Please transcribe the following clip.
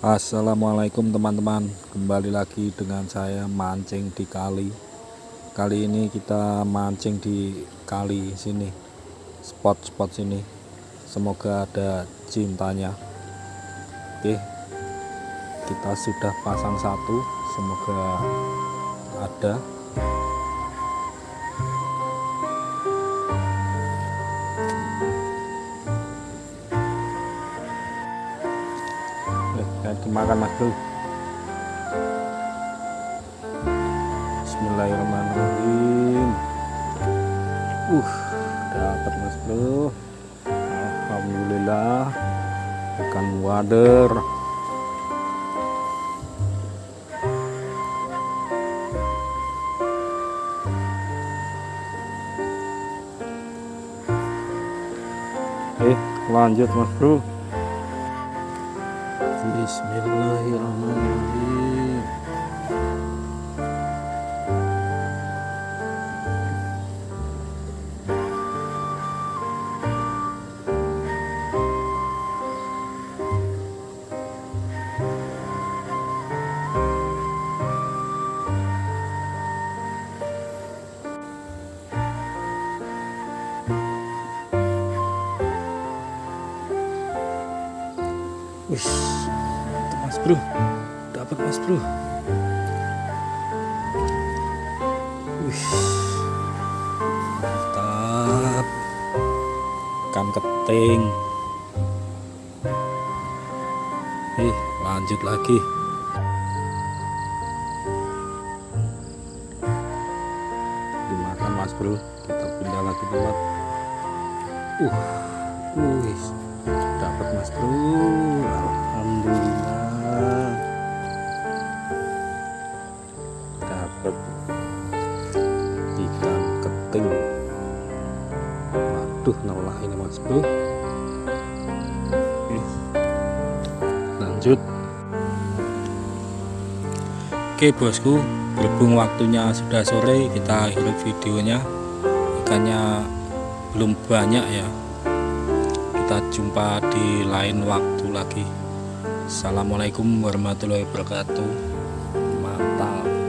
Assalamualaikum teman-teman. Kembali lagi dengan saya mancing di kali. Kali ini kita mancing di kali sini spot-spot sini. Semoga ada cintanya. Oke kita sudah pasang satu. Semoga ada dimakan mas bro. Bismillahirrahmanirrahim. Uh dapat mas bro. Alhamdulillah ikan wader. Eh lanjut mas bro Bismillahirrahmanirrahim. Wih mas bro. Dapat mas bro. Wih, mantap. Ikan keting. Eh lanjut lagi. Dimakan mas bro. Kita pindah lagi tempat. Uh wih. Dapat mas bro dapat ikan keting. Waduh nolah ini mas bro. Lanjut. Oke bosku. Berhubung waktunya sudah sore kita akhiri videonya. Ikannya belum banyak ya. Kita jumpa di lain waktu lagi. Assalamualaikum warahmatullahi wabarakatuh. Mantap